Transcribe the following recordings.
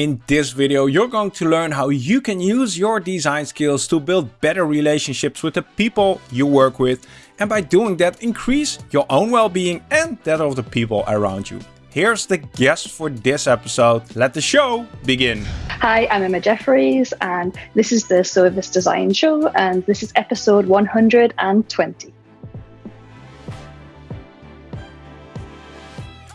In this video, you're going to learn how you can use your design skills to build better relationships with the people you work with and by doing that increase your own well-being and that of the people around you. Here's the guest for this episode. Let the show begin. Hi, I'm Emma Jeffries and this is the Service Design Show and this is episode 120.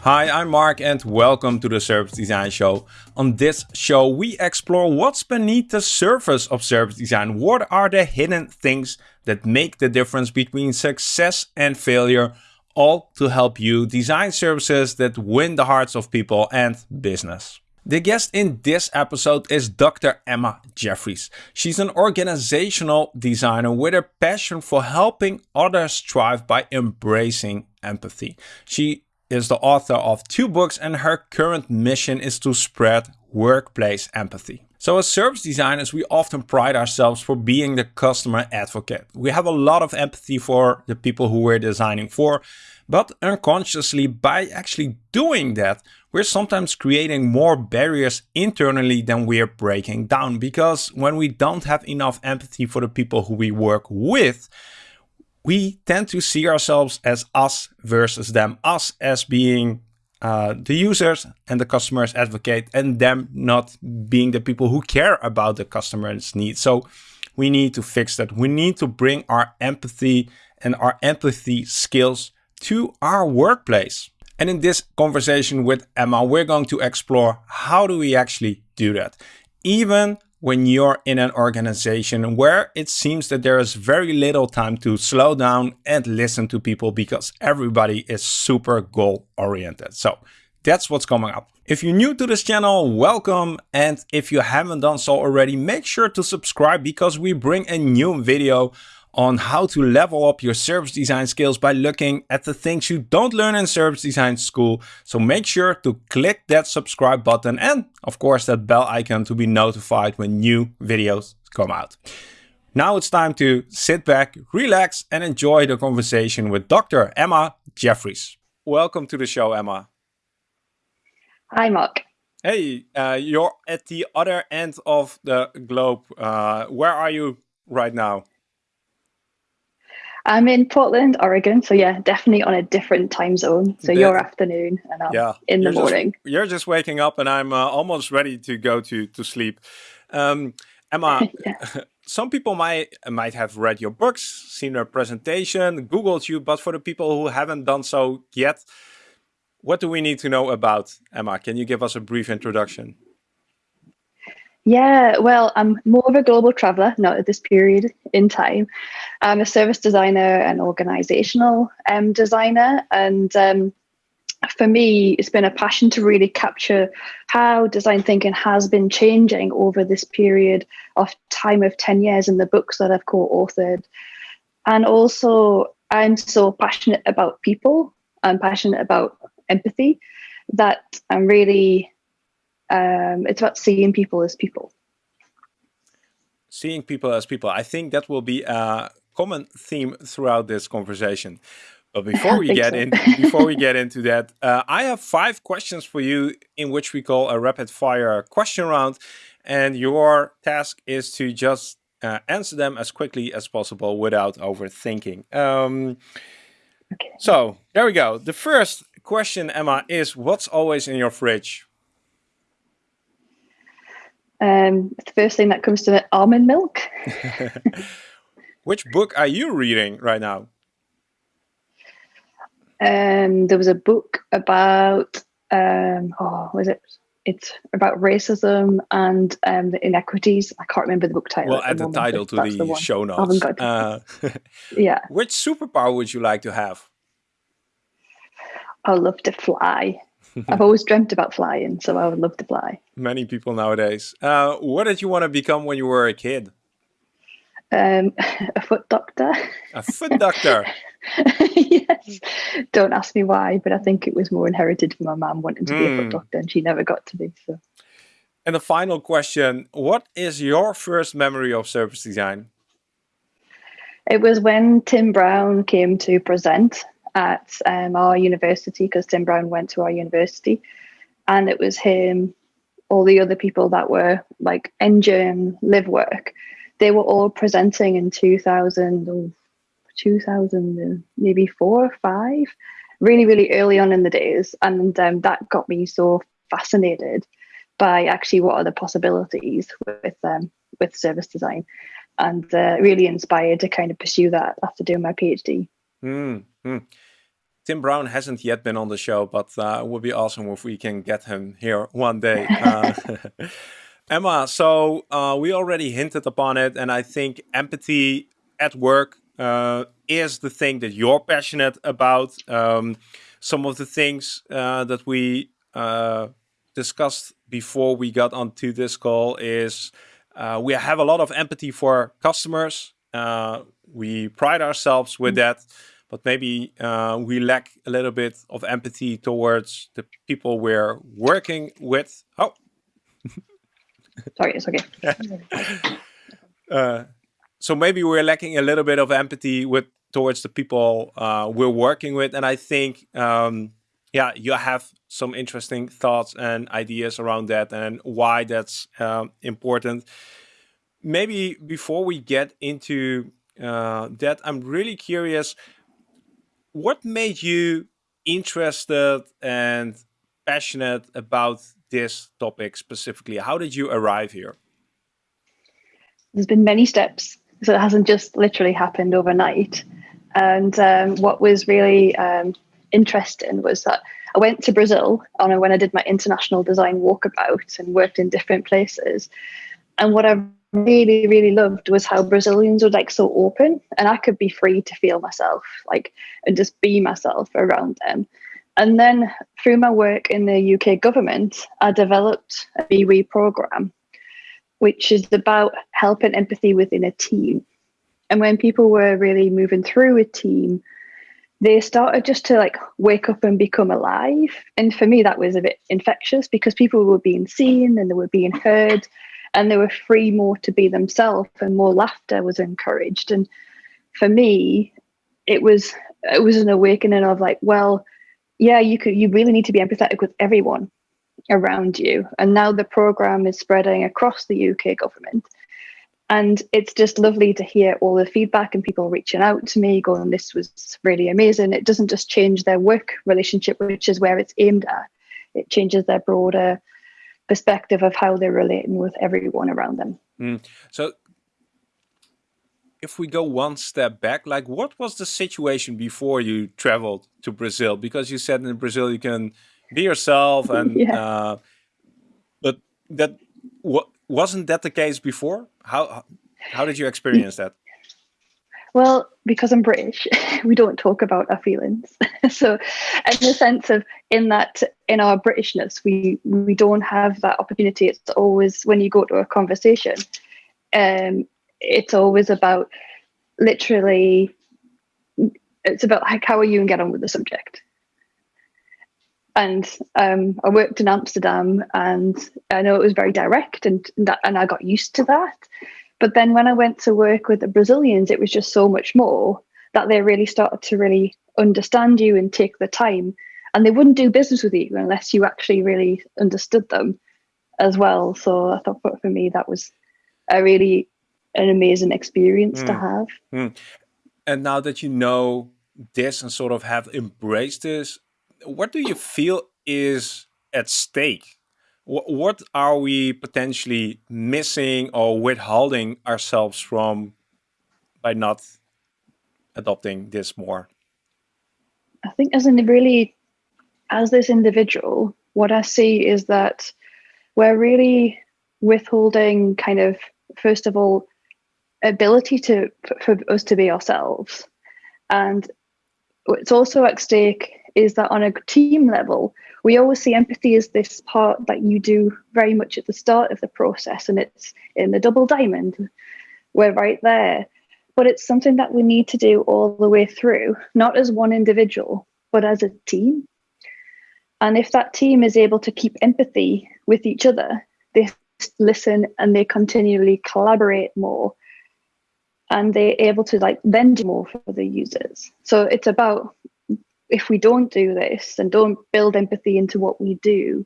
Hi, I'm Mark and welcome to the Service Design Show. On this show, we explore what's beneath the surface of service design. What are the hidden things that make the difference between success and failure? All to help you design services that win the hearts of people and business. The guest in this episode is Dr. Emma Jeffries. She's an organizational designer with a passion for helping others thrive by embracing empathy. She is the author of two books and her current mission is to spread workplace empathy. So as service designers, we often pride ourselves for being the customer advocate. We have a lot of empathy for the people who we're designing for, but unconsciously by actually doing that, we're sometimes creating more barriers internally than we're breaking down. Because when we don't have enough empathy for the people who we work with, we tend to see ourselves as us versus them, us as being uh, the users and the customers advocate and them not being the people who care about the customer's needs. So we need to fix that. We need to bring our empathy and our empathy skills to our workplace. And in this conversation with Emma, we're going to explore how do we actually do that? Even when you're in an organization where it seems that there is very little time to slow down and listen to people because everybody is super goal oriented. So that's what's coming up. If you're new to this channel, welcome. And if you haven't done so already, make sure to subscribe because we bring a new video on how to level up your service design skills by looking at the things you don't learn in service design school. So make sure to click that subscribe button and of course that bell icon to be notified when new videos come out. Now it's time to sit back, relax and enjoy the conversation with Dr. Emma Jeffries. Welcome to the show, Emma. Hi, Mark. Hey, uh, you're at the other end of the globe. Uh, where are you right now? I'm in Portland, Oregon. So yeah, definitely on a different time zone. So your afternoon and I'm yeah, in the morning. Just, you're just waking up and I'm uh, almost ready to go to, to sleep. Um, Emma, some people might might have read your books, seen your presentation, Googled you, but for the people who haven't done so yet, what do we need to know about Emma? Can you give us a brief introduction? Yeah, well, I'm more of a global traveler, not at this period in time. I'm a service designer and organizational um, designer. And um, for me, it's been a passion to really capture how design thinking has been changing over this period of time of 10 years in the books that I've co authored. And also, I'm so passionate about people, I'm passionate about empathy that I'm really um, it's about seeing people as people. Seeing people as people. I think that will be a common theme throughout this conversation. But before we get so. in, before we get into that, uh, I have five questions for you, in which we call a rapid fire question round, and your task is to just uh, answer them as quickly as possible without overthinking. Um, okay. So there we go. The first question, Emma, is what's always in your fridge? Um, the first thing that comes to it, almond milk. Which book are you reading right now? Um, there was a book about um, oh, was it? It's about racism and um, the inequities. I can't remember the book title. Well, add the, title to the, the show notes. Uh, yeah. Which superpower would you like to have? I love to fly. I've always dreamt about flying, so I would love to fly. Many people nowadays. Uh, what did you want to become when you were a kid? Um, a foot doctor. A foot doctor. yes. Don't ask me why, but I think it was more inherited from my mum wanting to mm. be a foot hmm. doctor, and she never got to be. So. And the final question: What is your first memory of service design? It was when Tim Brown came to present at um, our university because Tim Brown went to our university, and it was him all the other people that were like Engine Livework. They were all presenting in 2000 or 2000 maybe four or five really really early on in the days. And um, that got me so fascinated by actually what are the possibilities with um, with service design. And uh, really inspired to kind of pursue that after doing my phd mm -hmm. Tim Brown hasn't yet been on the show, but uh, it would be awesome if we can get him here one day. Uh, Emma, so uh, we already hinted upon it, and I think empathy at work uh, is the thing that you're passionate about. Um, some of the things uh, that we uh, discussed before we got onto this call is we have a lot of empathy for customers. we pride ourselves with mm. that but maybe uh, we lack a little bit of empathy towards the people we're working with. Oh, sorry, it's okay. uh, so maybe we're lacking a little bit of empathy with towards the people uh, we're working with, and I think, um, yeah, you have some interesting thoughts and ideas around that and why that's um, important. Maybe before we get into uh, that, I'm really curious what made you interested and passionate about this topic specifically? How did you arrive here? There's been many steps, so it hasn't just literally happened overnight. And um, what was really um, interesting was that I went to Brazil on when I did my international design walkabout and worked in different places. And what I really, really loved was how Brazilians were like so open and I could be free to feel myself, like, and just be myself around them. And then through my work in the UK government, I developed a BWE program, which is about helping empathy within a team. And when people were really moving through a team, they started just to like wake up and become alive. And for me, that was a bit infectious because people were being seen and they were being heard and they were free more to be themselves and more laughter was encouraged. And for me it was it was an awakening of like well yeah you could you really need to be empathetic with everyone around you. And now the program is spreading across the uk government. And it's just lovely to hear all the feedback and people reaching out to me going this was really amazing. It doesn't just change their work relationship which is where it's aimed at. It changes their broader perspective of how they're relating with everyone around them. Mm. So if we go one step back, like what was the situation before you traveled to Brazil? Because you said in Brazil you can be yourself and yeah. uh, but that what wasn't that the case before? How how did you experience that? Well, because I'm British, we don't talk about our feelings. so, in the sense of in that in our Britishness, we we don't have that opportunity. It's always when you go to a conversation, um, it's always about literally. It's about like how are you and get on with the subject. And um, I worked in Amsterdam, and I know it was very direct, and and I got used to that but then when I went to work with the Brazilians, it was just so much more that they really started to really understand you and take the time. And they wouldn't do business with you unless you actually really understood them as well. So I thought for me that was a really an amazing experience mm. to have. Mm. And now that you know this and sort of have embraced this, what do you feel is at stake what are we potentially missing or withholding ourselves from by not adopting this more? I think as in really, as this individual, what I see is that we're really withholding kind of, first of all, ability to for us to be ourselves. And what's also at stake is that on a team level, we always see empathy as this part that you do very much at the start of the process, and it's in the double diamond. We're right there. But it's something that we need to do all the way through, not as one individual, but as a team. And if that team is able to keep empathy with each other, they listen and they continually collaborate more and they're able to like then do more for the users. So it's about if we don't do this and don't build empathy into what we do,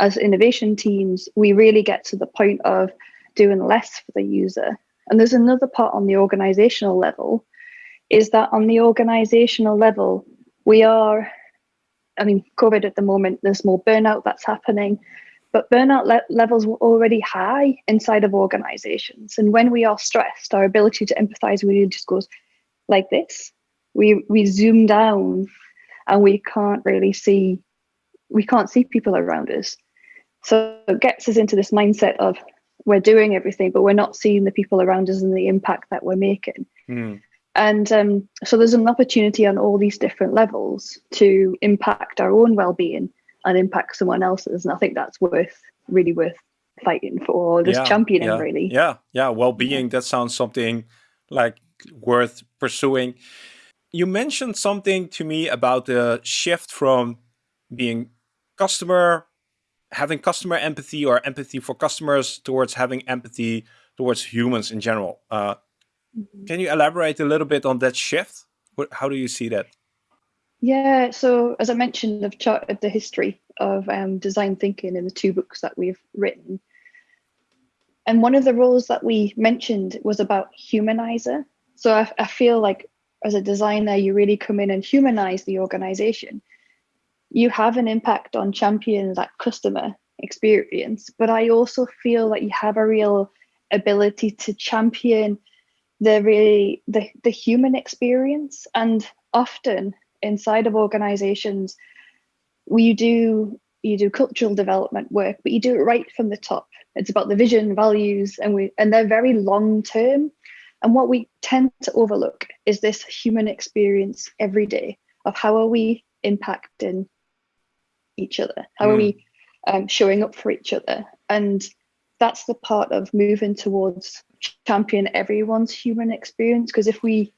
as innovation teams, we really get to the point of doing less for the user. And there's another part on the organizational level, is that on the organizational level, we are, I mean, COVID at the moment, there's more burnout that's happening, but burnout le levels were already high inside of organizations. And when we are stressed, our ability to empathize really just goes like this. We, we zoom down and we can't really see, we can't see people around us. So it gets us into this mindset of we're doing everything, but we're not seeing the people around us and the impact that we're making. Mm. And um, so there's an opportunity on all these different levels to impact our own well-being and impact someone else's. And I think that's worth really worth fighting for, this yeah, championing yeah, really. Yeah, yeah. Well-being, that sounds something like worth pursuing. You mentioned something to me about the shift from being customer having customer empathy or empathy for customers towards having empathy towards humans in general. Uh, mm -hmm. Can you elaborate a little bit on that shift? How do you see that? Yeah, so as I mentioned, I've charted the history of um, design thinking in the two books that we've written. And one of the roles that we mentioned was about humanizer. So I, I feel like as a designer, you really come in and humanize the organization. You have an impact on champion that customer experience but i also feel that you have a real ability to champion the really the, the human experience. And often inside of organizations we do you do cultural development work but you do it right from the top. It's about the vision values and we and they're very long term and what we tend to overlook is this human experience every day of how are we impacting each other? How mm. are we um, showing up for each other? And that's the part of moving towards champion everyone's human experience. Because if we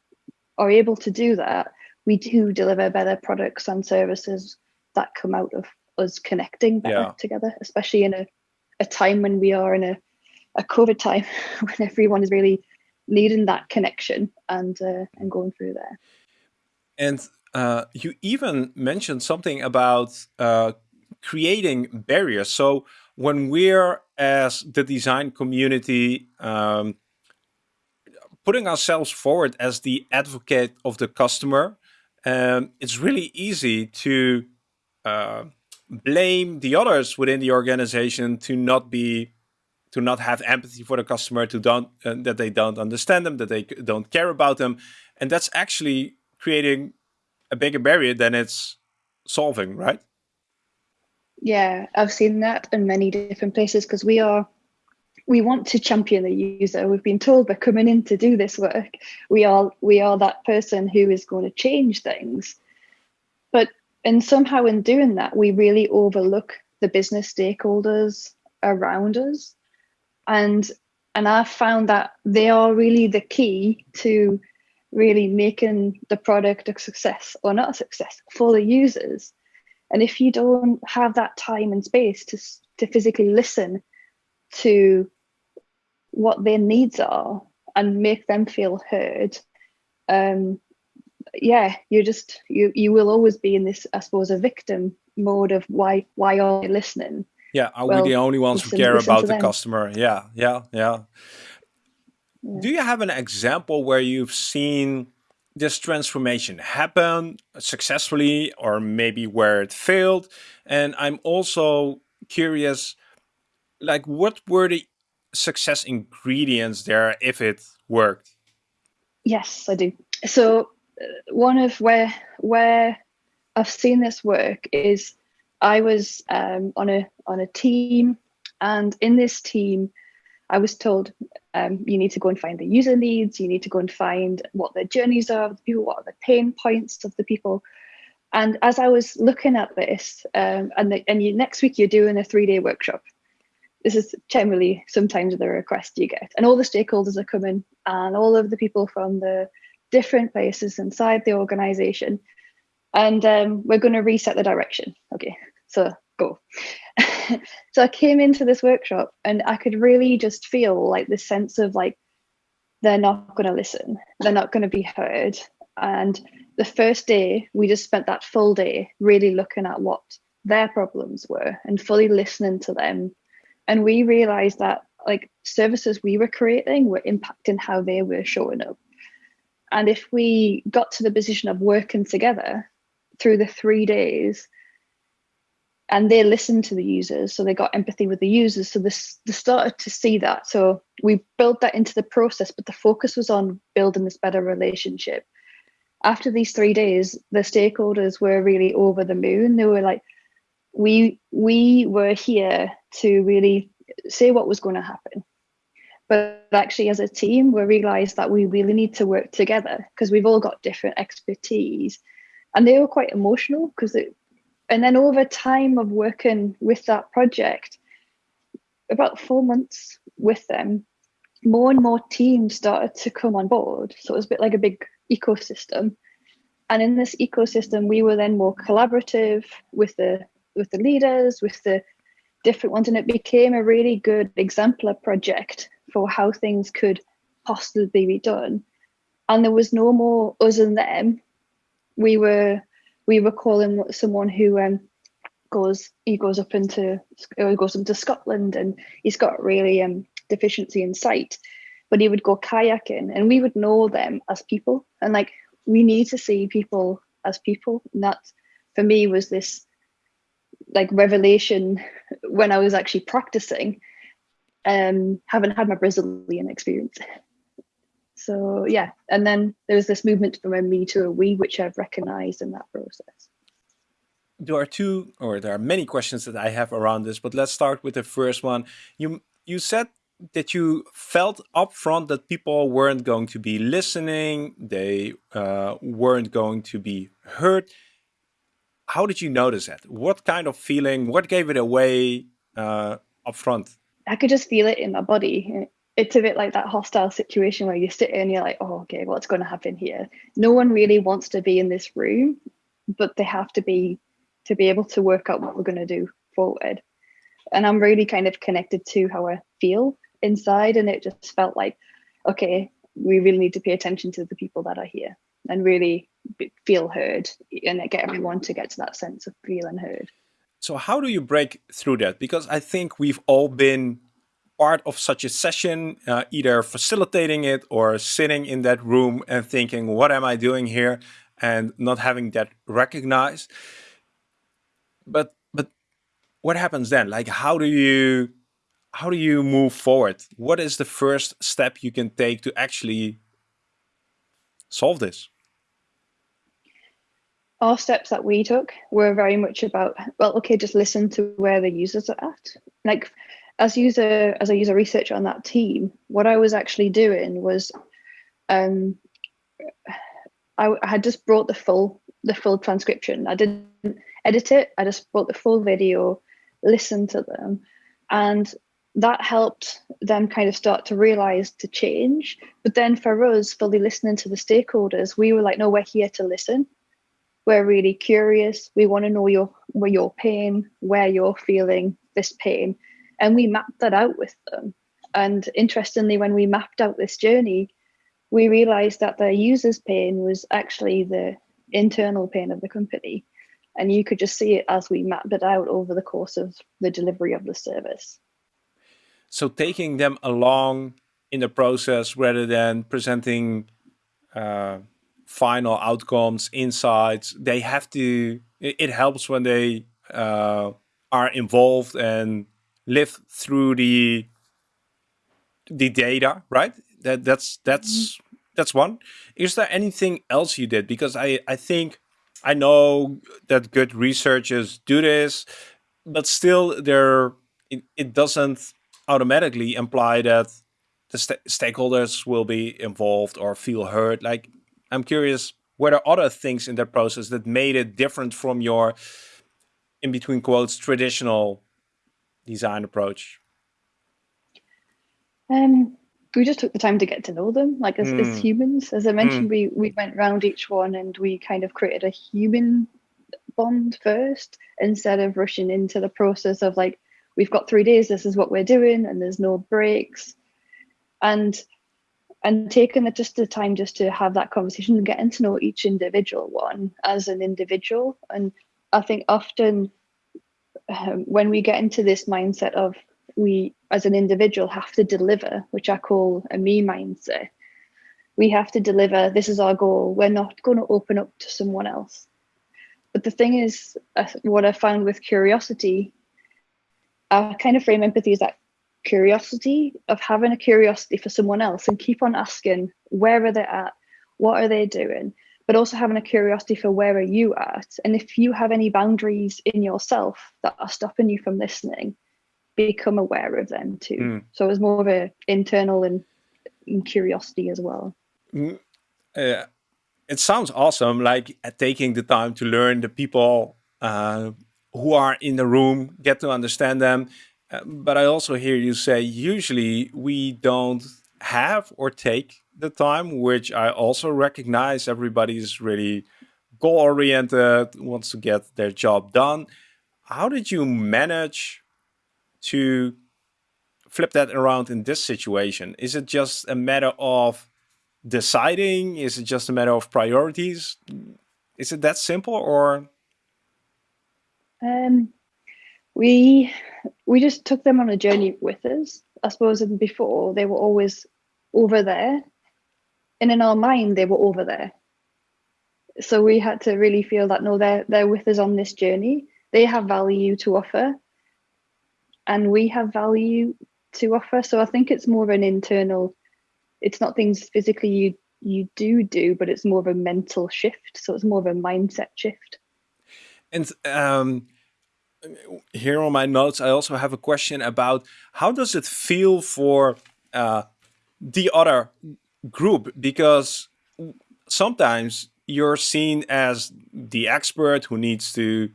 are able to do that, we do deliver better products and services that come out of us connecting better yeah. together, especially in a, a time when we are in a, a COVID time when everyone is really needing that connection and uh, and going through there. And uh, you even mentioned something about uh, creating barriers. So when we're as the design community um, putting ourselves forward as the advocate of the customer, um, it's really easy to uh, blame the others within the organization to not be to not have empathy for the customer to don't uh, that they don't understand them that they don't care about them and that's actually creating a bigger barrier than it's solving, right? Yeah, I've seen that in many different places because we are we want to champion the user. We've been told we're coming in to do this work. We are we are that person who is going to change things. But and somehow in doing that, we really overlook the business stakeholders around us. And and I've found that they are really the key to really making the product a success or not a success for the users. And if you don't have that time and space to, to physically listen to what their needs are and make them feel heard, um, yeah, you just you you will always be in this, I suppose, a victim mode of why why are you listening? Yeah, are well, we the only ones who care about the them. customer? Yeah, yeah, yeah. Do you have an example where you've seen this transformation happen successfully or maybe where it failed? And I'm also curious, like what were the success ingredients there if it worked? Yes, I do. So uh, one of where where I've seen this work is I was um, on a on a team, and in this team, I was told um, you need to go and find the user needs, you need to go and find what the journeys are the people, what are the pain points of the people. And as I was looking at this, um, and, the, and you, next week you're doing a three day workshop. This is generally sometimes the request you get. And all the stakeholders are coming, and all of the people from the different places inside the organization. And um, we're going to reset the direction. Okay, so go. so I came into this workshop and I could really just feel like this sense of like, they're not going to listen, they're not going to be heard. And the first day, we just spent that full day really looking at what their problems were and fully listening to them. And we realized that like services we were creating were impacting how they were showing up. And if we got to the position of working together through the three days, and they listened to the users, so they got empathy with the users. So this they started to see that. So we built that into the process, but the focus was on building this better relationship. After these three days, the stakeholders were really over the moon. They were like, we we were here to really say what was going to happen but actually as a team we realized that we really need to work together because we've all got different expertise and they were quite emotional because it and then over time of working with that project about four months with them more and more teams started to come on board. So it was a bit like a big ecosystem. And in this ecosystem we were then more collaborative with the with the leaders with the different ones. And it became a really good exemplar project for how things could possibly be done. And there was no more us and them. We were we were calling someone who um, goes he goes up into he goes into Scotland and he's got really um deficiency in sight but he would go kayaking and we would know them as people and like we need to see people as people and that for me was this like revelation when I was actually practicing, um, having had my Brazilian experience. So yeah, and then there was this movement from a me to a we, which I've recognized in that process. There are two, or there are many questions that I have around this, but let's start with the first one. You you said that you felt upfront that people weren't going to be listening, they uh, weren't going to be heard how did you notice that? What kind of feeling, what gave it away uh, up front? I could just feel it in my body. It's a bit like that hostile situation where you sit and you're like, oh, okay, what's going to happen here? No one really wants to be in this room, but they have to be to be able to work out what we're going to do forward. And I'm really kind of connected to how I feel inside. And it just felt like, okay, we really need to pay attention to the people that are here and really feel heard and get everyone to get to that sense of feeling heard. So how do you break through that? Because I think we've all been part of such a session, uh, either facilitating it or sitting in that room and thinking, what am I doing here? And not having that recognized. But but what happens then? Like how do you how do you move forward? What is the first step you can take to actually solve this? our steps that we took were very much about well okay just listen to where the users are at like as user as a user researcher on that team what i was actually doing was um I, I had just brought the full the full transcription. I didn't edit it. I just brought the full video listened to them. And that helped them kind of start to realize to change. But then for us fully listening to the stakeholders we were like no we're here to listen. We're really curious. We want to know your where your pain, where you're feeling this pain, and we mapped that out with them. And interestingly, when we mapped out this journey, we realized that the user's pain was actually the internal pain of the company. And you could just see it as we mapped it out over the course of the delivery of the service. So taking them along in the process rather than presenting uh, final outcomes, insights. They have to, it, helps when they uh, are involved and live through the the data, right? That that's that's mm -hmm. that's one. Is there anything else you did? Because I I think I know that good researchers do this, but still there it, it doesn't automatically imply that the st stakeholders will be involved or feel heard. Like I'm curious, were there other things in that process that made it different from your, in between quotes, traditional design approach? Um, we just took the time to get to know them, like as, mm. as humans. As I mentioned, mm. we we went round each one and we kind of created a human bond first instead of rushing into the process of like we've got three days. This is what we're doing, and there's no breaks. And and taking the, just the time just to have that conversation and getting to know each individual one as an individual. And I think often um, when we get into this mindset of we as an individual have to deliver, which I call a me mindset, we have to deliver. This is our goal. We're not going to open up to someone else. But the thing is, uh, what I found with curiosity, I kind of frame empathy as that curiosity of having a curiosity for someone else and keep on asking where are they at, what are they doing, but also having a curiosity for where are you at, and if you have any boundaries in yourself that are stopping you from listening, become aware of them too. Mm. So it was more of an internal and, and curiosity as well. Mm, uh, it sounds awesome, like uh, taking the time to learn the people uh, who are in the room, get to understand them. Uh, but I also hear you say usually we don't have or take the time, which I also recognize. Everybody's really goal oriented, wants to get their job done. How did you manage to flip that around in this situation? Is it just a matter of deciding? Is it just a matter of priorities? Is it that simple or? Um, we we just took them on a journey with us. I suppose and before they were always over there, and in our mind they were over there. So we had to really feel that no, they're they're with us on this journey. They have value to offer, and we have value to offer. So I think it's more of an internal. It's not things physically you you do do, but it's more of a mental shift. So it's more of a mindset shift. And um, here on my notes, I also have a question about how does it feel for uh, the other group? Because sometimes you're seen as the expert who needs to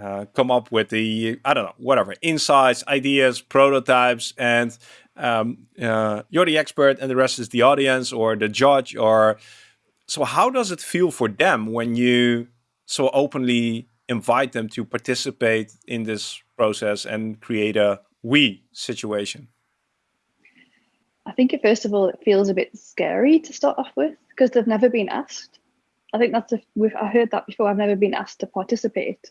uh, come up with the, I don't know, whatever, insights, ideas, prototypes, and um, uh, you're the expert and the rest is the audience or the judge or so how does it feel for them when you so openly invite them to participate in this process and create a we situation i think first of all it feels a bit scary to start off with because they've never been asked i think that's a, we've i heard that before i've never been asked to participate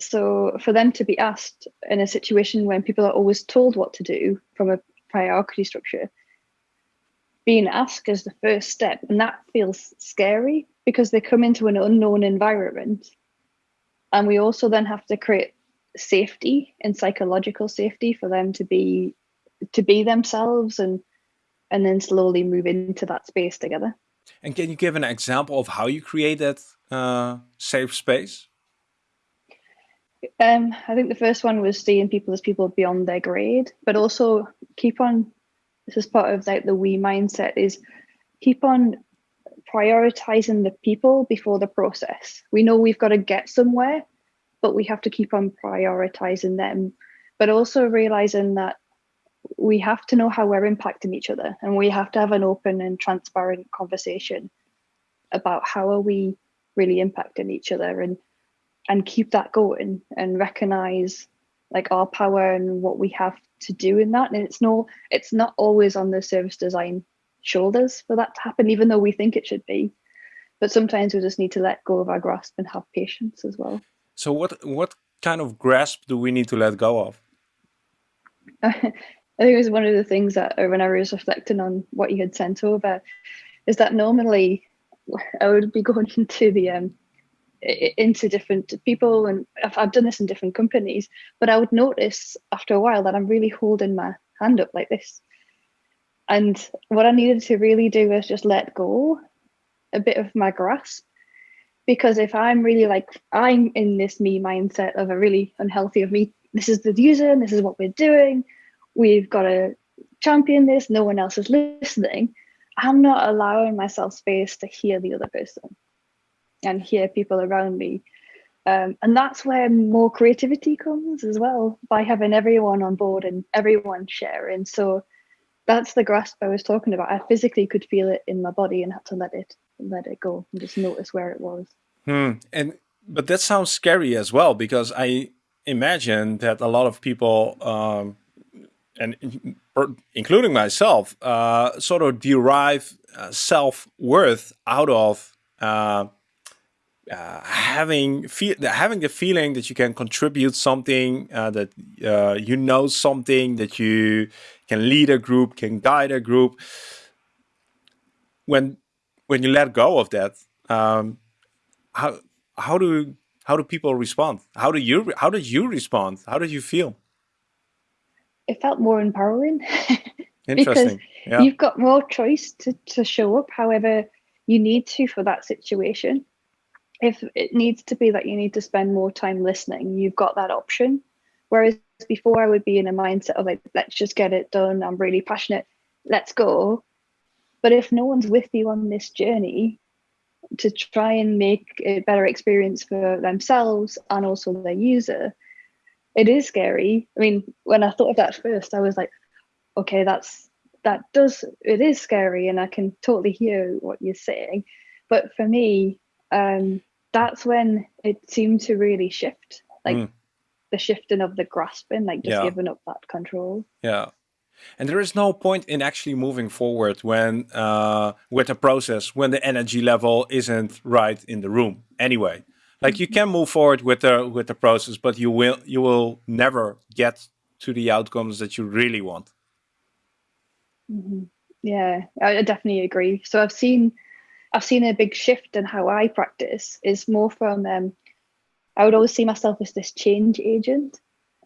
so for them to be asked in a situation when people are always told what to do from a hierarchy structure, being asked is the first step, and that feels scary because they come into an unknown environment. And we also then have to create safety and psychological safety for them to be to be themselves and and then slowly move into that space together. And can you give an example of how you create that uh, safe space? Um, I think the first one was seeing people as people beyond their grade, but also keep on. This is part of like the we mindset is keep on prioritizing the people before the process. We know we've got to get somewhere, but we have to keep on prioritizing them. But also realizing that we have to know how we're impacting each other, and we have to have an open and transparent conversation about how are we really impacting each other and and keep that going and recognize like our power and what we have to do in that. And it's no it's not always on the service design shoulders for that to happen even though we think it should be. But sometimes we just need to let go of our grasp and have patience as well. So what what kind of grasp do we need to let go of i think it was one of the things that when i was reflecting on what you had sent over is that normally i would be going into the um into different people and I've, I've done this in different companies but i would notice after a while that i'm really holding my hand up like this. And what i needed to really do was just let go a bit of my grasp because if i'm really like i'm in this me mindset of a really unhealthy of me this is the user and this is what we're doing we've got to champion this no one else is listening i'm not allowing myself space to hear the other person and hear people around me. Um, and that's where more creativity comes as well by having everyone on board and everyone sharing. So that's the grasp I was talking about. I physically could feel it in my body and had to let it let it go and just notice where it was. Hmm. And but that sounds scary as well because I imagine that a lot of people, um, and including myself, uh, sort of derive uh, self worth out of uh, uh, having having the feeling that you can contribute something, uh, that uh, you know something, that you can lead a group, can guide a group. When when you let go of that, um, how how do how do people respond? How do you how did you respond? How did you feel? It felt more empowering. because yeah. you've got more choice to, to show up however you need to for that situation if it needs to be that you need to spend more time listening, you've got that option. Whereas before, I would be in a mindset of like, let's just get it done. I'm really passionate. Let's go. But if no one's with you on this journey to try and make a better experience for themselves and also their user, it is scary. I mean, when I thought of that first, I was like, okay, that's that does it is scary, and I can totally hear what you're saying. But for me, um, that's when it seemed to really shift like mm. the shifting of the grasping like just yeah. giving up that control yeah and there is no point in actually moving forward when uh, with a process when the energy level isn't right in the room anyway like you can move forward with the with the process but you will you will never get to the outcomes that you really want mm -hmm. yeah i definitely agree so i've seen I've seen a big shift in how I practice is more from um, I would always see myself as this change agent.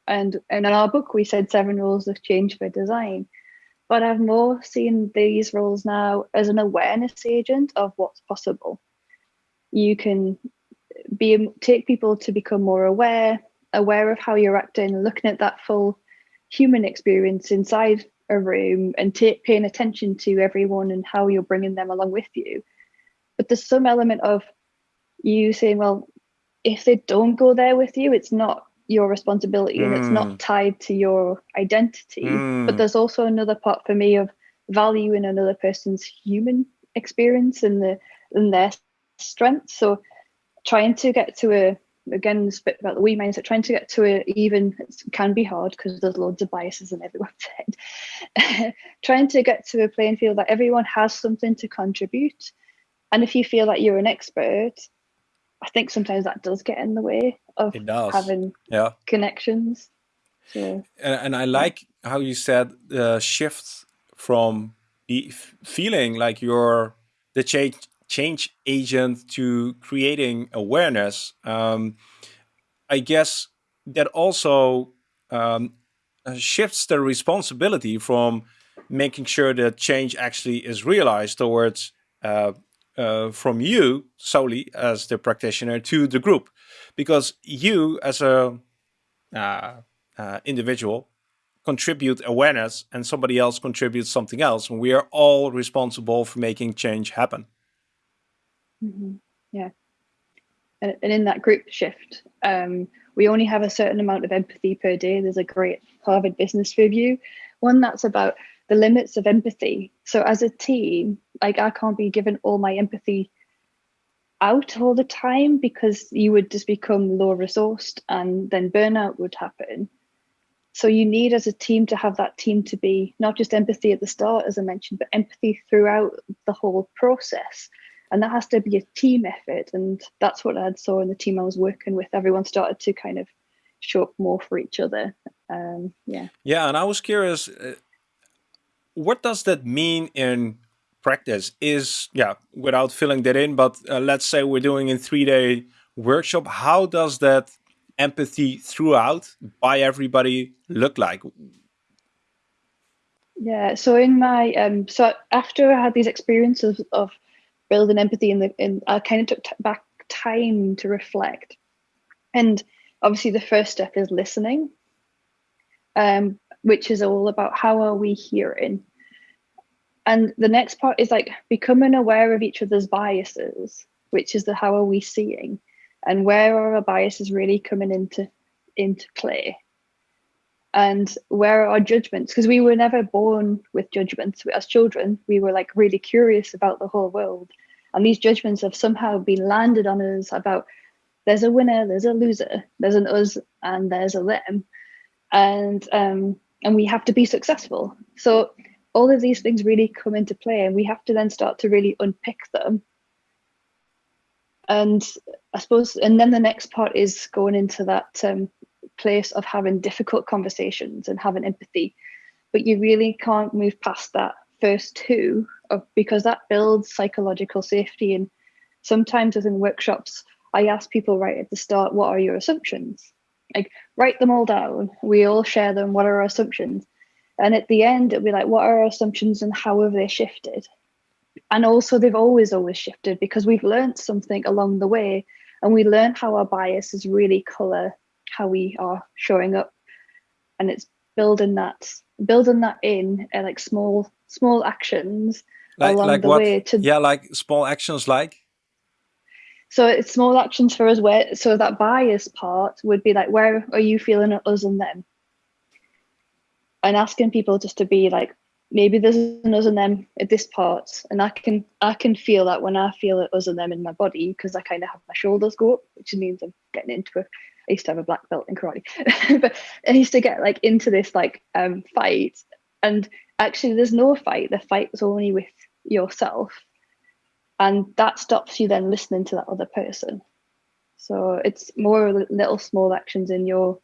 And, and in our book, we said seven rules of change for design. But I've more seen these roles now as an awareness agent of what's possible. You can be take people to become more aware, aware of how you're acting, looking at that full human experience inside a room and take, paying attention to everyone and how you're bringing them along with you but there's some element of you saying, well, if they don't go there with you, it's not your responsibility mm. and it's not mm. tied to your identity. Mm. But there's also another part for me of valuing another person's human experience and the and their strength. So trying to get to a again this bit about the we mindset, trying to get to a even it can be hard because there's loads of biases in everyone's head. trying to get to a playing field that everyone has something to contribute and if you feel like you're an expert, I think sometimes that does get in the way of having yeah. connections. So, and, and I like how you said the shift from feeling like you're the change change agent to creating awareness. Um, I guess that also um, shifts the responsibility from making sure that change actually is realized towards uh, uh, from you solely as the practitioner to the group because you as a uh, uh, individual contribute awareness and somebody else contributes something else and we are all responsible for making change happen mm -hmm. yeah and, and, in that group shift um, we only have a certain amount of empathy per day there's a great harvard business review one that's about the limits of empathy. So as a team, like I can't be given all my empathy out all the time because you would just become low resourced and then burnout would happen. So you need as a team to have that team to be not just empathy at the start, as I mentioned, but empathy throughout the whole process. And that has to be a team effort. And that's what I saw in the team I was working with. Everyone started to kind of show up more for each other. Um, yeah. Yeah. And I was curious, uh, what does that mean in practice? Is yeah, without filling that in, but uh, let's say we're doing a three-day workshop. How does that empathy throughout by everybody look like? Yeah, so in my um, so after I had these experiences of building empathy in the in, I kind of took back time to reflect, and obviously the first step is listening. Um, which is all about how are we hearing. And the next part is like becoming aware of each other's biases, which is the how are we seeing and where are our biases really coming into into play and where are our judgments? Because we were never born with judgments. As children we were like really curious about the whole world. And these judgments have somehow been landed on us about there's a winner there's a loser there's an us and there's a them. And um, and we have to be successful. So all of these things really come into play and we have to then start to really unpick them. And I suppose, and then the next part is going into that um, place of having difficult conversations and having empathy, but you really can't move past that first two of, because that builds psychological safety. And sometimes within workshops, I ask people right at the start, what are your assumptions? Like write them all down. We all share them. What are our assumptions? And at the end, it'll be like, what are our assumptions and how have they shifted? And also, they've always, always shifted because we've learned something along the way and we learn how our biases really color how we are showing up. And it's building that, building that in uh, like small, small actions like, along like the what? way to yeah, like small actions like? So it's small actions for us where so that bias part would be like where are you feeling at us and them? And asking people just to be like, maybe there's an us and them at this part. And I can I can feel that when I feel it us and them in my body because I kind of have my shoulders go up, which means I'm getting into a I used to have a black belt in karate. but I used to get like into this like um fight and actually there's no fight. The fight was only with yourself and that stops you then listening to that other person so it's more little small actions in your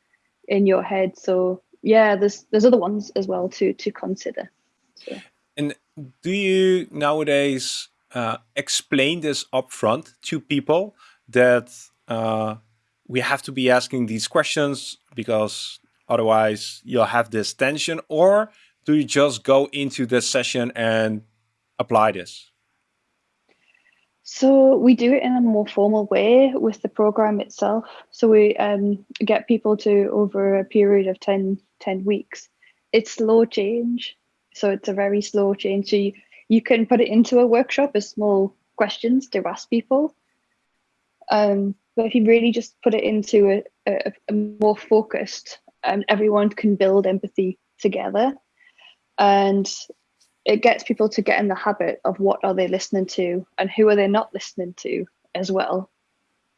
in your head so yeah there's there's other ones as well to to consider so. and do you nowadays uh, explain this upfront to people that uh, we have to be asking these questions because otherwise you'll have this tension or do you just go into this session and apply this so we do it in a more formal way with the program itself. So we um, get people to over a period of 10, 10 weeks. It's slow change. So it's a very slow change. So you, you can put it into a workshop as small questions to ask people. Um, but if you really just put it into a, a, a more focused, um, everyone can build empathy together. And it gets people to get in the habit of what are they listening to and who are they not listening to as well,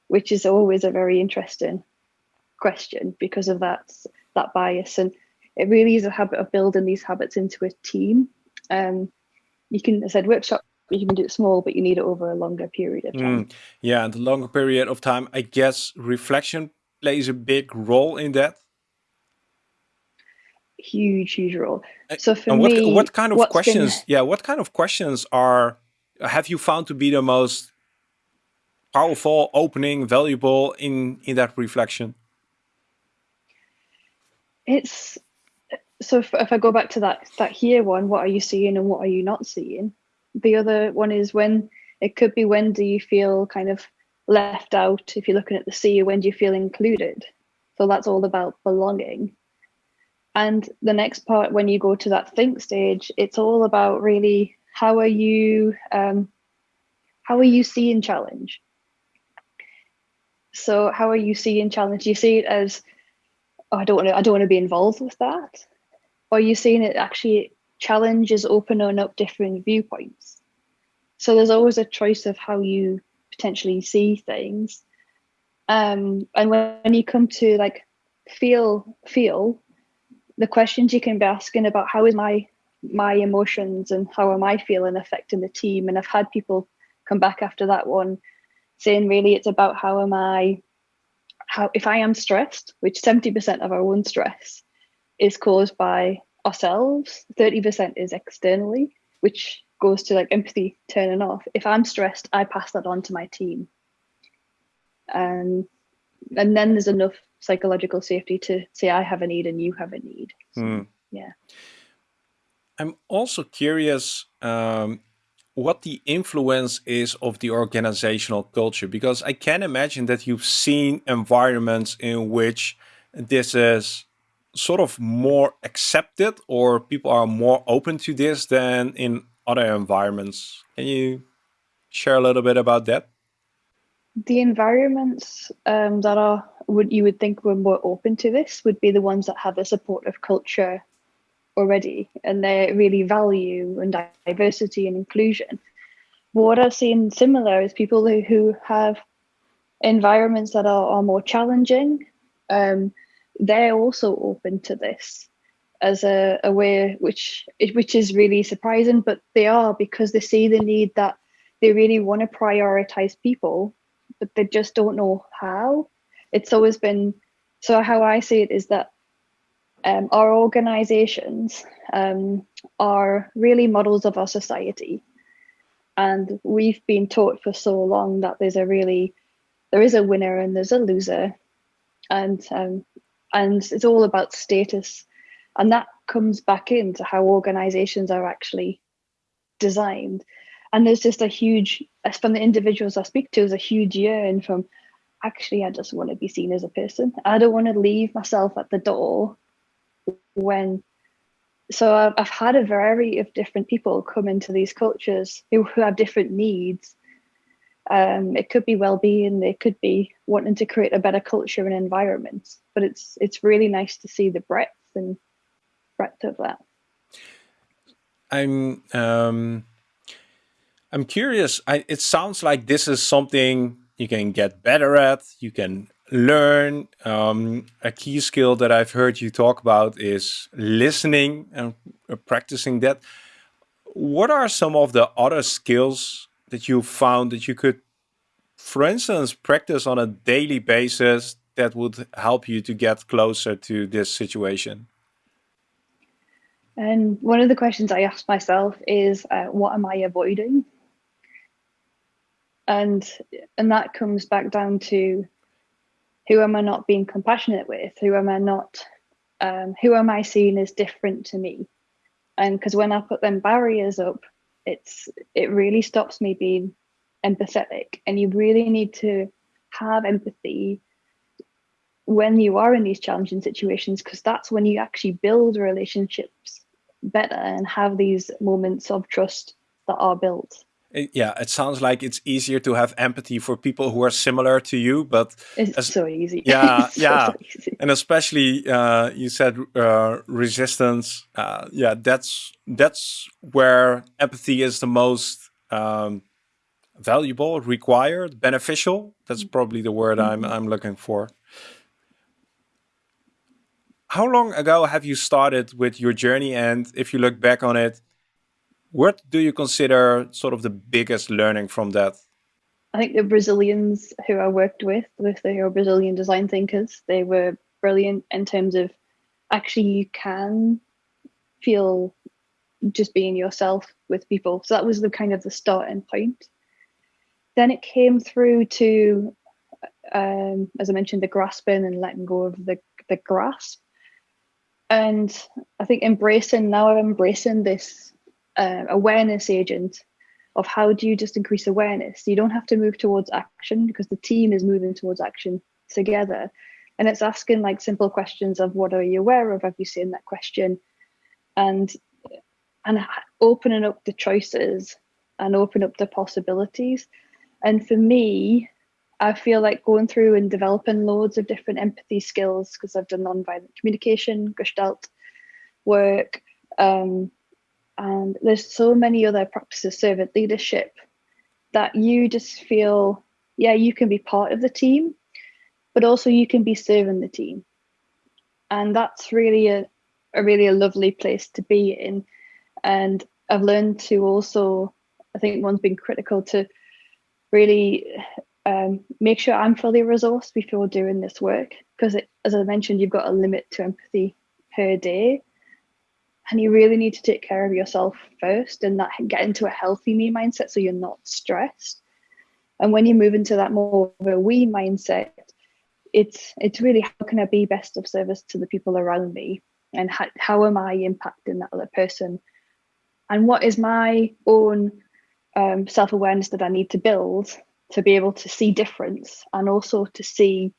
which is always a very interesting question because of that that bias. And it really is a habit of building these habits into a team. Um, you can, I said, workshop you can do it small, but you need it over a longer period of time. Mm, yeah, and the longer period of time, I guess reflection plays a big role in that huge, huge role. So for and what, me, what kind of questions? Been... Yeah, what kind of questions are have you found to be the most powerful, opening, valuable in in that reflection? It's so if, if I go back to that that here one, what are you seeing and what are you not seeing? The other one is when it could be when do you feel kind of left out if you're looking at the sea, when do you feel included? So that's all about belonging. And the next part, when you go to that think stage, it's all about really how are you um, how are you seeing challenge? So how are you seeing challenge? Do you see it as oh, I don't want to I don't want to be involved with that, or are you seeing it actually challenge is opening up different viewpoints. So there's always a choice of how you potentially see things. Um, and when, when you come to like feel feel the questions you can be asking about how is my my emotions and how am I feeling affecting the team. And I've had people come back after that one saying really it's about how am I how if I am stressed, which 70% of our own stress is caused by ourselves, 30% is externally, which goes to like empathy turning off. If I'm stressed, I pass that on to my team. And and then there's enough psychological safety to say I have a need and you have a need. So, mm. Yeah. I'm also curious um, what the influence is of the organizational culture because I can imagine that you've seen environments in which this is sort of more accepted or people are more open to this than in other environments. Can you share a little bit about that? The environments um, that are would you would think were more open to this would be the ones that have a supportive culture already and they really value and diversity and inclusion. What I've seen similar is people who, who have environments that are, are more challenging. Um, they're also open to this as a, a way which which is really surprising, but they are because they see the need that they really want to prioritize people but they just don't know how. It's always been so. How I see it is that um, our organizations um, are really models of our society. And we've been taught for so long that there's a really, there is a winner and there's a loser. And, um, and it's all about status. And that comes back into how organizations are actually designed. And there's just a huge, from the individuals I speak to, is a huge yearn from actually, I just want to be seen as a person. I don't want to leave myself at the door when so I've, I've had a variety of different people come into these cultures who, who have different needs um, it could be well-being it could be wanting to create a better culture and environment but it's it's really nice to see the breadth and breadth of that i'm um i'm curious I, it sounds like this is something you can get better at you can learn. Um, a key skill that I've heard you talk about is listening and practicing that. What are some of the other skills that you found that you could, for instance, practice on a daily basis that would help you to get closer to this situation? And one of the questions I ask myself is, uh, what am I avoiding? And and that comes back down to who am I not being compassionate with? Who am I not, um, who am I seeing as different to me? And because when I put them barriers up, it's it really stops me being empathetic. And you really need to have empathy when you are in these challenging situations, because that's when you actually build relationships better and have these moments of trust that are built yeah, it sounds like it's easier to have empathy for people who are similar to you, but it's as, so easy. Yeah, so yeah, easy. and especially uh, you said uh, resistance. Uh, yeah, that's that's where empathy is the most um, valuable, required, beneficial. That's probably the word mm -hmm. I'm I'm looking for. How long ago have you started with your journey? And if you look back on it, what do you consider sort of the biggest learning from that? I think the Brazilians who I worked with, with the Brazilian design thinkers, they were brilliant in terms of actually you can feel just being yourself with people. So that was the kind of the starting point. Then it came through to, um, as I mentioned, the grasping and letting go of the, the grasp. And I think embracing, now I'm embracing this uh, awareness agent of how do you just increase awareness. You don't have to move towards action because the team is moving towards action together. And it's asking like simple questions of what are you aware of? Have you seen that question? And and opening up the choices and open up the possibilities. And for me, I feel like going through and developing loads of different empathy skills because I've done nonviolent communication, Gestalt work, um, and there's so many other practices servant leadership that you just feel yeah you can be part of the team but also you can be serving the team. And that's really a, a really a lovely place to be in. And i've learned to also i think one's been critical to really um, make sure i'm fully resourced before doing this work because as i mentioned you've got a limit to empathy per day and you really need to take care of yourself first and that get into a healthy me mindset so you're not stressed. And when you move into that more of a we mindset it's it's really how can i be best of service to the people around me? And how, how am i impacting that other person? And what is my own um, self-awareness that i need to build to be able to see difference and also to see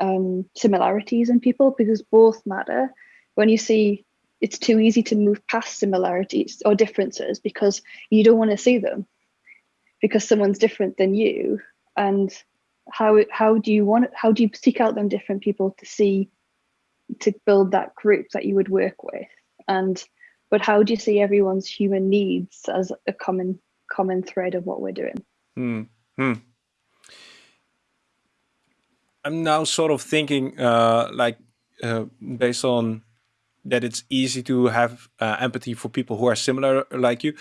um, similarities in people? Because both matter. When you see it's too easy to move past similarities or differences because you don't want to see them because someone's different than you and how how do you want how do you seek out them different people to see to build that group that you would work with and but how do you see everyone's human needs as a common common thread of what we're doing hmm. Hmm. i'm now sort of thinking uh like uh, based on that it's easy to have uh, empathy for people who are similar like you.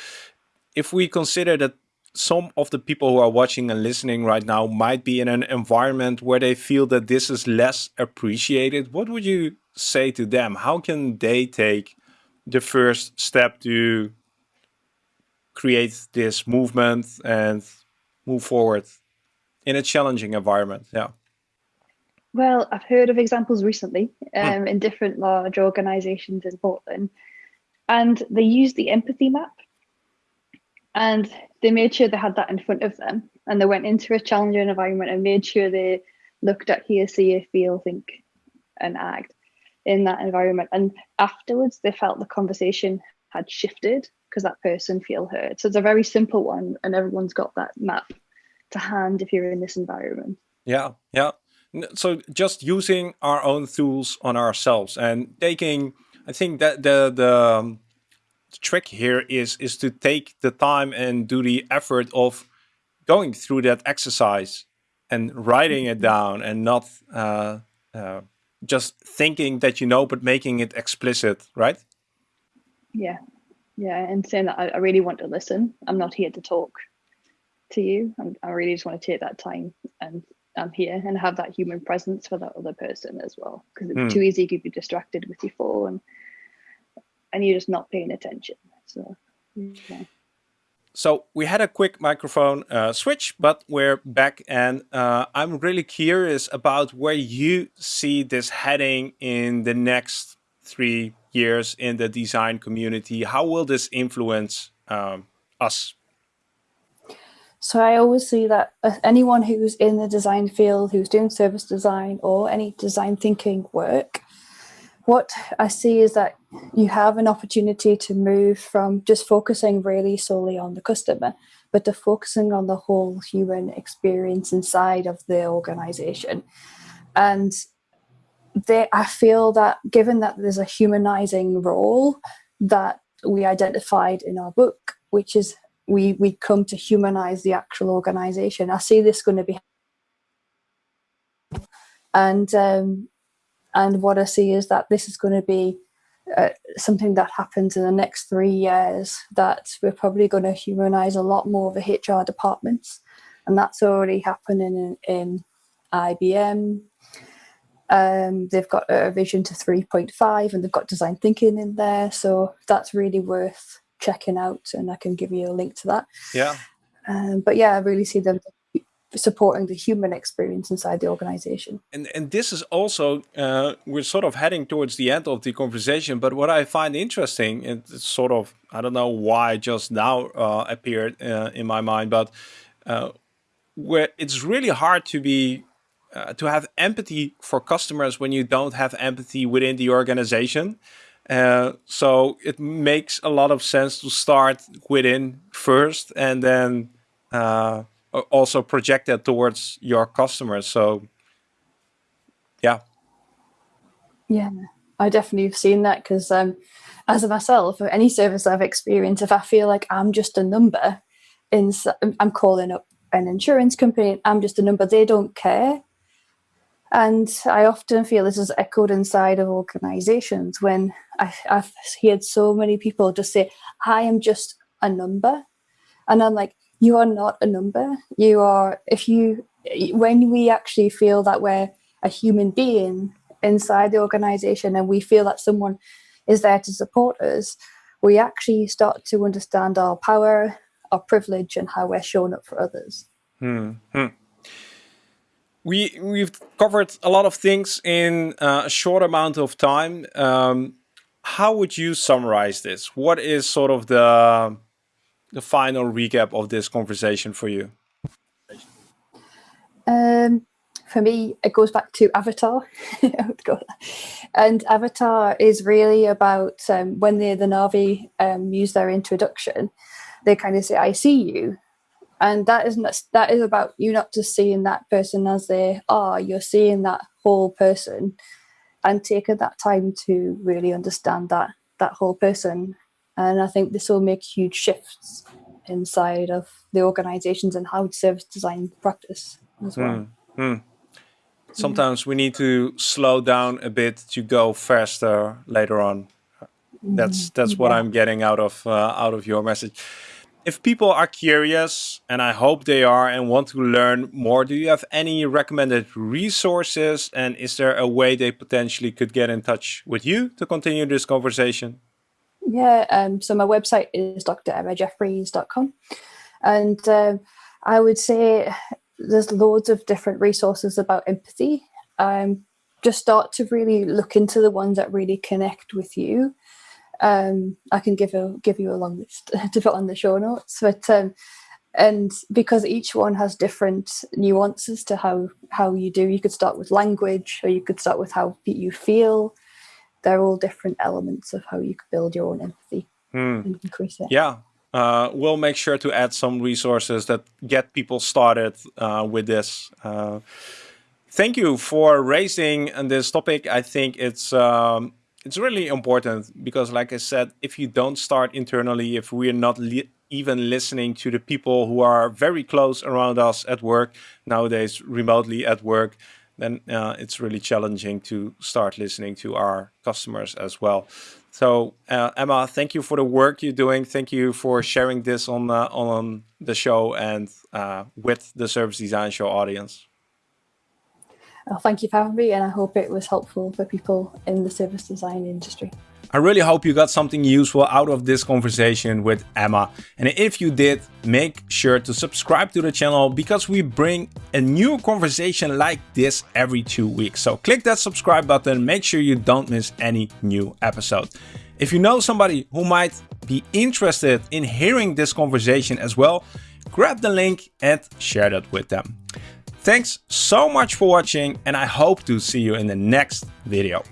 If we consider that some of the people who are watching and listening right now might be in an environment where they feel that this is less appreciated. What would you say to them? How can they take the first step to create this movement and move forward in a challenging environment? Yeah. Well, I've heard of examples recently hmm. um, mm. in different large organizations in Portland, and they used the empathy map and they made sure they had that in front of them and they went into a challenging environment and made sure they looked at hear, see, feel, think, and act in that environment. And afterwards, they felt the conversation had shifted because that person feel heard. So it's a very simple one, and everyone's got that map to hand if you're in this environment. Yeah, yeah. So just using our own tools on ourselves and taking, I think that the the um, the trick here is is to take the time and do the effort of going through that exercise and writing it down and not uh, uh, just thinking that you know but making it explicit right? Yeah. Yeah and saying that I, I really want to listen. I'm not here to talk to you. I'm, i really just want to take that time and i'm here and have that human presence for that other person as well because it's mm. too easy to be distracted with your phone and you're just not paying attention. So, yeah. So we had a quick microphone uh, switch, but we're back and uh, I'm really curious about where you see this heading in the next three years in the design community. How will this influence um, us? So I always see that uh, anyone who's in the design field, who's doing service design or any design thinking work, what I see is that you have an opportunity to move from just focusing really solely on the customer, but to focusing on the whole human experience inside of the organization. And they, I feel that given that there's a humanizing role that we identified in our book, which is we we come to humanize the actual organization. I see this going to be and um, and what I see is that this is going to be uh, something that happens in the next three years, that we're probably going to humanize a lot more of the HR departments. And that's already happening in, in IBM. Um, they've got a vision to 3.5 and they've got design thinking in there. So that's really worth checking out. And I can give you a link to that. Yeah. Um, but yeah, I really see them supporting the human experience inside the organization. And and this is also uh, we're sort of heading towards the end of the conversation. But what I find interesting, it's sort of I don't know why just now uh, appeared uh, in my mind, but uh, where it's really hard to be uh, to have empathy for customers when you don't have empathy within the organization. Uh, so it makes a lot of sense to start within first and then also project that towards your customers. So, yeah. Yeah, I definitely have seen that because um, as a myself, or any service I've experienced, if I feel like I'm just a number, in I'm calling up an insurance company, I'm just a number, they don't care. And I often feel this is echoed inside of organizations when I, I've heard so many people just say, I am just a number. And I'm like, you are not a number. You are, if you, when we actually feel that we're a human being inside the organization and we feel that someone is there to support us, we actually start to understand our power, our privilege, and how we're showing up for others. Hmm. hmm. We, we've covered a lot of things in uh, a short amount of time. Um, how would you summarize this? What is sort of the the final recap of this conversation for you? Um, for me, it goes back to Avatar. and Avatar is really about um, when the, the Na'vi um, use their introduction, they kind of say, I see you. And that is, not, that is about you not just seeing that person as they are, you're seeing that whole person and taking that time to really understand that that whole person and I think this will make huge shifts inside of the organizations and how service design practice as well. Mm, mm. Sometimes we need to slow down a bit to go faster later on. That's mm-hmm. that's what yeah. I'm getting out of uh, out of your message. If people are curious, and I hope they are, and want to learn more, do you have any recommended resources? And is there a way they potentially could get in touch with you to continue this conversation? Yeah, um, so my website is dremmajeffries.com. And uh, I would say there's loads of different resources about empathy. Um, just start to really look into the ones that really connect with you um, I can give a give you a long list to put on the show notes, but um, and because each one has different nuances to how how you do. You could start with language, or you could start with how you feel. They're all different elements of how you could build your own empathy hmm. and increase it. Yeah, uh, we'll make sure to add some resources that get people started uh, with this. Uh, thank you for raising this topic. I think it's um, it's really important because like I said, if you don't start internally, if we're not li even listening to the people who are very close around us at work, nowadays remotely at work, then uh, it's really challenging to start listening to our customers as well. So uh, Emma, thank you for the work you're doing. Thank you for sharing this on uh, on the show and uh, with the Service Design Show audience. Well, thank you for having me and I hope it was helpful for people in the service design industry. I really hope you got something useful out of this conversation with Emma. And if you did, make sure to subscribe to the channel because we bring a new conversation like this every two weeks. So click that subscribe button, make sure you don't miss any new episode. If you know somebody who might be interested in hearing this conversation as well, grab the link and share that with them. Thanks so much for watching and I hope to see you in the next video.